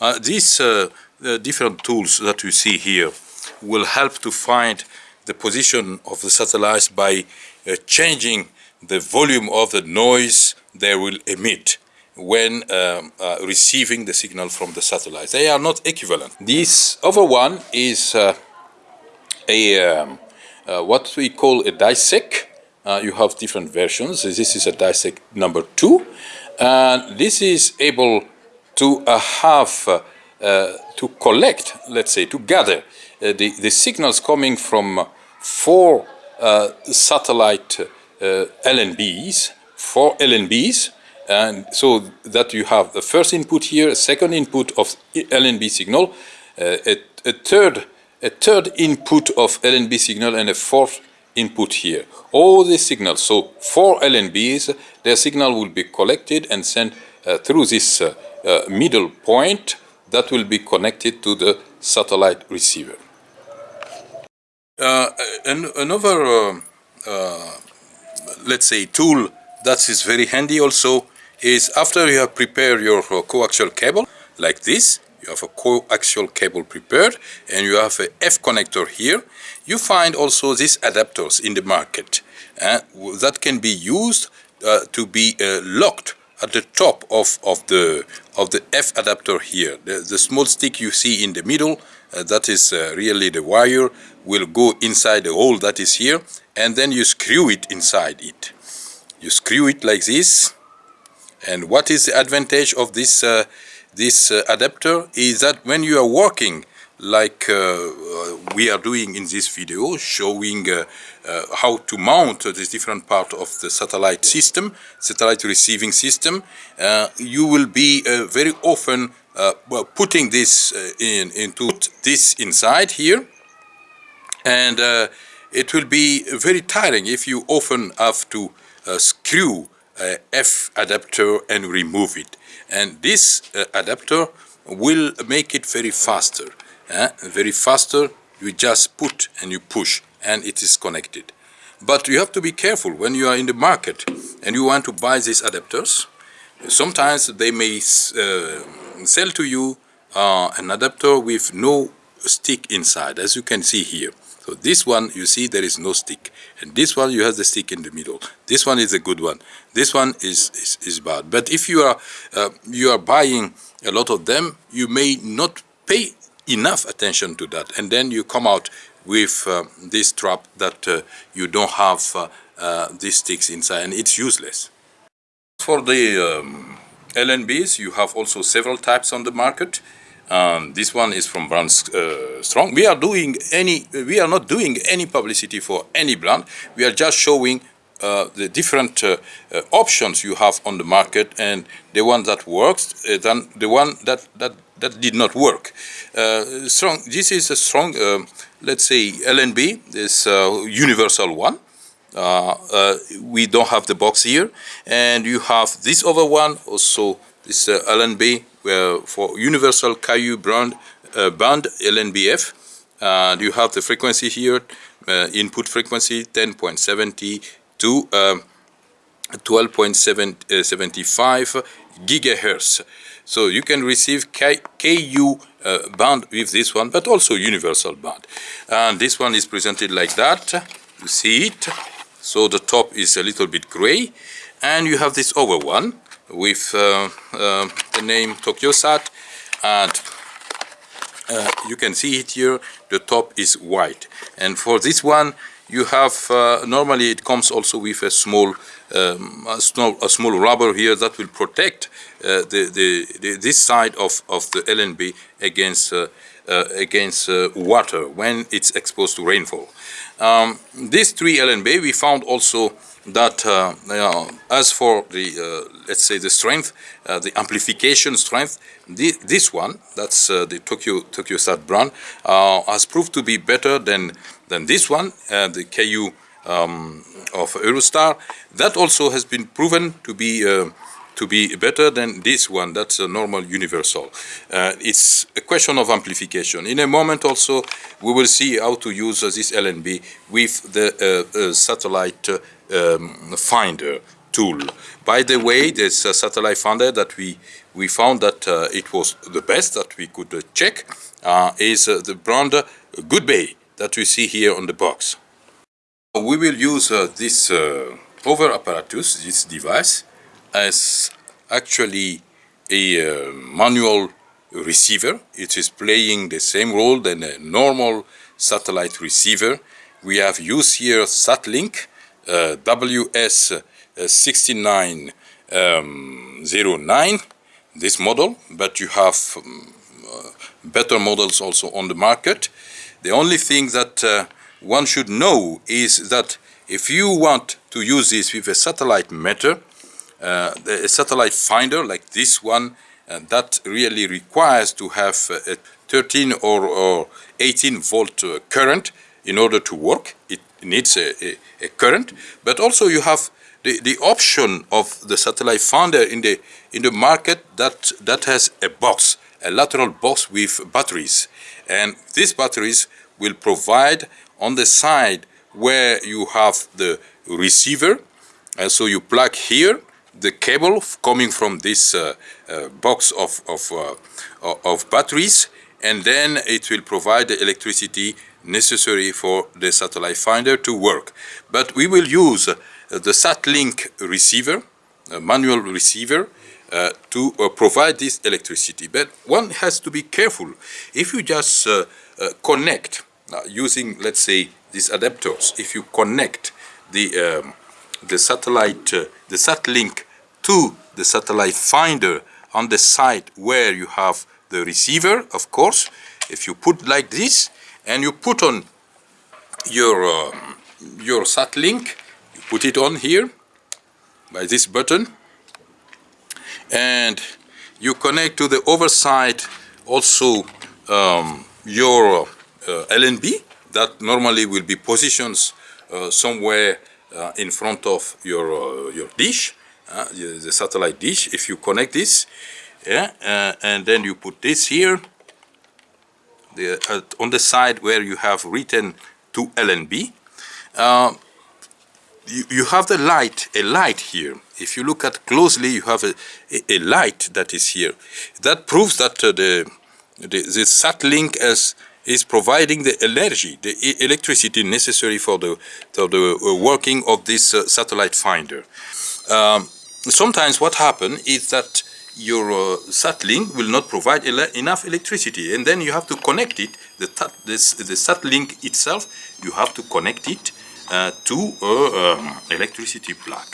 Uh, these uh, different tools that you see here will help to find the position of the satellites by uh, changing the volume of the noise they will emit when um, uh, receiving the signal from the satellite. They are not equivalent. This other one is uh, a um, uh, what we call a DiSEqC. Uh, you have different versions. This is a DiSEqC number two. And this is able to uh, have, uh, to collect, let's say, to gather the, the signals coming from four satellite LNBs, four LNBs, and so that you have the first input here, a second input of LNB signal, uh, a, a, third a third input of LNB signal and a fourth input here. All these signals, so four LNBs, their signal will be collected and sent uh, through this uh, uh, middle point that will be connected to the satellite receiver. Uh, an, another, uh, uh, let's say, tool that is very handy also is after you have prepared your coaxial cable like this, you have a coaxial cable prepared and you have a F connector here. You find also these adapters in the market uh, that can be used uh, to be uh, locked at the top of, of, the, of the F adapter here. The, the small stick you see in the middle, uh, that is uh, really the wire, will go inside the hole that is here and then you screw it inside it. You screw it like this and what is the advantage of this uh, this uh, adapter is that when you are working like uh, we are doing in this video, showing uh, uh, how to mount this different part of the satellite system, satellite receiving system, uh, you will be very often well, putting this in into this inside here, and it will be very tiring if you often have to screw F adapter and remove it. And this uh, adapter will make it very faster. Uh, very faster, you just put and you push and it is connected. But you have to be careful when you are in the market and you want to buy these adapters. Sometimes they may uh, sell to you uh, an adapter with no stick inside, as you can see here. So this one, you see there is no stick. And this one, you have the stick in the middle. This one is a good one. This one is, is, is bad. But if you are, uh, you are buying a lot of them, you may not pay enough attention to that. And then you come out with uh, this trap that uh, you don't have uh, these sticks inside and it's useless. For the um, LNBs, you have also several types on the market. Um, this one is from brand uh, Strong. We are doing any, we are not doing any publicity for any brand. We are just showing uh, the different uh, options you have on the market and the one that works than the one that that that did not work. Uh, strong. This is a strong, let's say LNB. This universal one. we don't have the box here, and you have this other one also. This LNB uh, for universal Ku brand uh, band LNBF. And you have the frequency here, uh, input frequency 10.70 to um, 12.75 gigahertz. So you can receive KU uh, band with this one, but also universal band. And this one is presented like that. You see it. So the top is a little bit gray. And you have this other one with uh, uh, the name TokyoSat and uh, you can see it here the top is white and for this one you have uh, normally it comes also with a small um, a small a small rubber here that will protect uh, the, the, the, this side of of the LNB against uh, against water when it's exposed to rainfall. Um, these three LNB we found also that uh, uh, as for the uh, let's say the strength, the amplification strength, the, this one that's the Tokyo TokyoSat brand has proved to be better than than this one, the KU um, of Eurostar. That also has been proven to be to be better than this one, that's a normal universal. Uh, it's a question of amplification. In a moment also, we will see how to use uh, this LNB with the uh, satellite um, finder tool. By the way, this uh, satellite finder that we, we found that uh, it was the best that we could uh, check uh, is uh, the brand Goobay that we see here on the box. We will use this over apparatus, this device, as actually a manual receiver. It is playing the same role than a normal satellite receiver. We have used here SatLink uh, WS6909, um, this model, but you have um, uh, better models also on the market. The only thing that uh, one should know is that if you want to use this with a satellite meter, uh, a satellite finder like this one, uh, that really requires to have a 13 or, or 18 volt uh, current in order to work. It needs a, a, a current, but also you have the, the option of the satellite finder in the in the market that that has a box, a lateral box with batteries, and these batteries will provide on the side where you have the receiver, and so you plug here the cable coming from this uh, uh, box of of, uh, of batteries, and then it will provide the electricity necessary for the satellite finder to work. But we will use uh, the SatLink receiver, manual receiver, uh, to uh, provide this electricity. But one has to be careful. If you just uh, uh, connect uh, using, let's say, these adapters, if you connect the, um, the satellite, the SatLink to the satellite finder on the side where you have the receiver, of course, if you put like this, and you put on your uh, your SatLink you put it on here by this button and you connect to the overside also um, your uh, LNB that normally will be positions uh, somewhere uh, in front of your uh, your dish uh, the satellite dish if you connect this yeah and then you put this here the, uh, on the side where you have written to LNB, uh, you, you, have the light, a light here. If you look at closely, you have a, a, a light that is here. That proves that uh, the, the, the SatLink is, is providing the energy, the electricity necessary for the, for the uh, working of this uh, satellite finder. Um, sometimes what happens is that your uh, SatLink will not provide ele enough electricity and then you have to connect it, the, this, the SatLink itself, you have to connect it uh, to a um, electricity plug.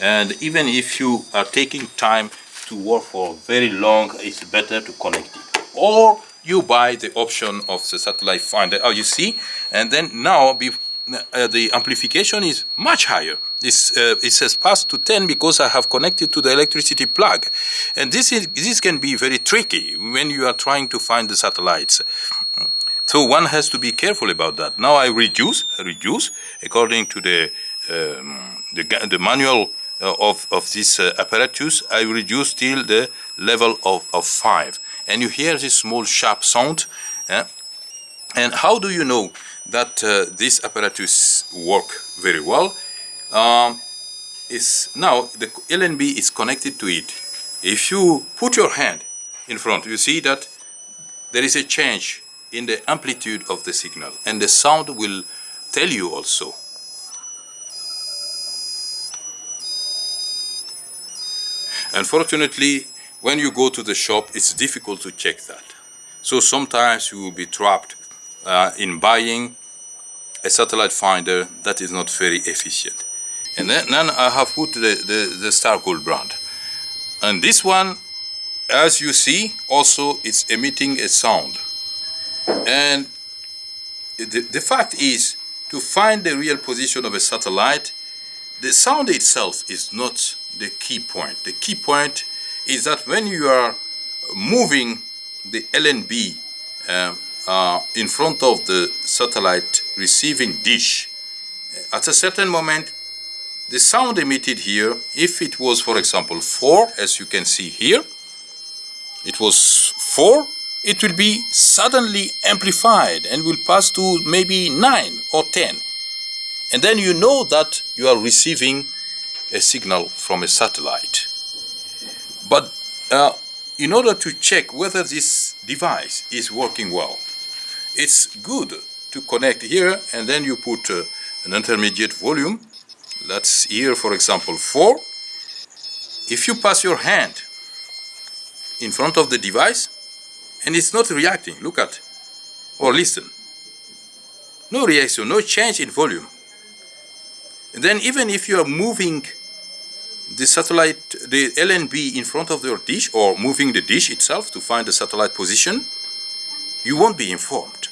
And even if you are taking time to work for very long, it's better to connect it. Or you buy the option of the satellite finder, oh you see, and then now be, uh, the amplification is much higher. This, uh, it says pass to 10 because I have connected to the electricity plug. And this, is, this can be very tricky when you are trying to find the satellites. So one has to be careful about that. Now I reduce, reduce according to the, um, the, the, manual uh, of, of this uh, apparatus, I reduce till the level of, of 5. And you hear this small sharp sound. And how do you know that uh, this apparatus work very well? um, is now the LNB is connected to it. If you put your hand in front, you see that there is a change in the amplitude of the signal and the sound will tell you also. Unfortunately, when you go to the shop, it's difficult to check that. So sometimes you will be trapped uh, in buying a satellite finder that is not very efficient. And then, then I have put the, the, the Starcool brand. And this one, as you see, also it's emitting a sound. And the, the fact is, to find the real position of a satellite, the sound itself is not the key point. The key point is that when you are moving the LNB uh, uh, in front of the satellite receiving dish, at a certain moment the sound emitted here, if it was, for example, 4, as you can see here, it was 4, it will be suddenly amplified and will pass to maybe 9 or 10. And then you know that you are receiving a signal from a satellite. But uh, in order to check whether this device is working well, it's good to connect here and then you put uh, an intermediate volume. That's here for example 4 if you pass your hand in front of the device and it's not reacting look at or listen. No reaction no change in volume. And then even if you are moving the satellite the LNB in front of your dish or moving the dish itself to find the satellite position you won't be informed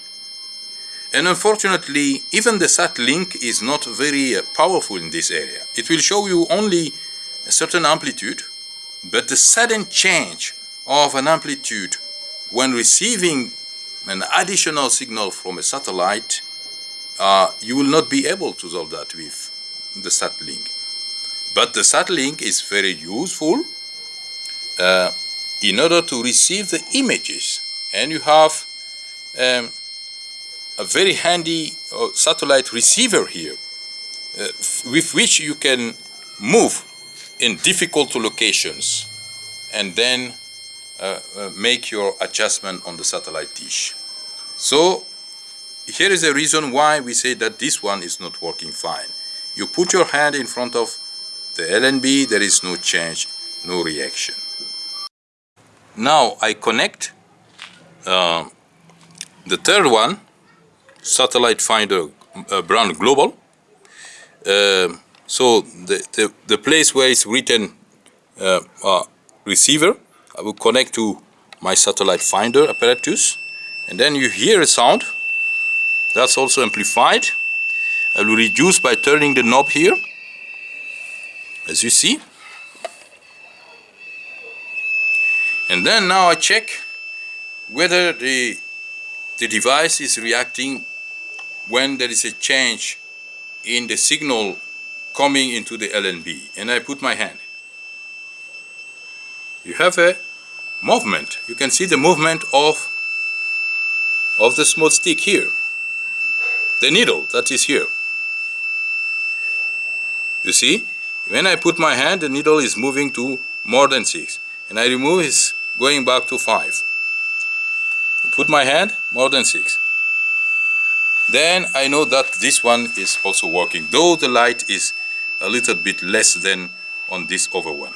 and unfortunately, even the SatLink is not very uh, powerful in this area. It will show you only a certain amplitude, but the sudden change of an amplitude when receiving an additional signal from a satellite, uh, you will not be able to solve that with the SatLink. But the SatLink is very useful uh, in order to receive the images. And you have um, a very handy uh, satellite receiver here uh, with which you can move in difficult locations and then uh, uh, make your adjustment on the satellite dish. So here is the reason why we say that this one is not working fine. You put your hand in front of the LNB, there is no change, no reaction. Now I connect uh, the third one satellite finder uh, brand global. Uh, so the, the, the, place where it's written uh, uh, receiver, I will connect to my satellite finder apparatus and then you hear a sound that's also amplified. I will reduce by turning the knob here as you see and then now I check whether the the device is reacting when there is a change in the signal coming into the LNB and I put my hand. You have a movement. You can see the movement of, of the small stick here. The needle that is here. You see? When I put my hand, the needle is moving to more than 6. And I remove, it's going back to 5. Put my hand, more than 6 then I know that this one is also working though the light is a little bit less than on this other one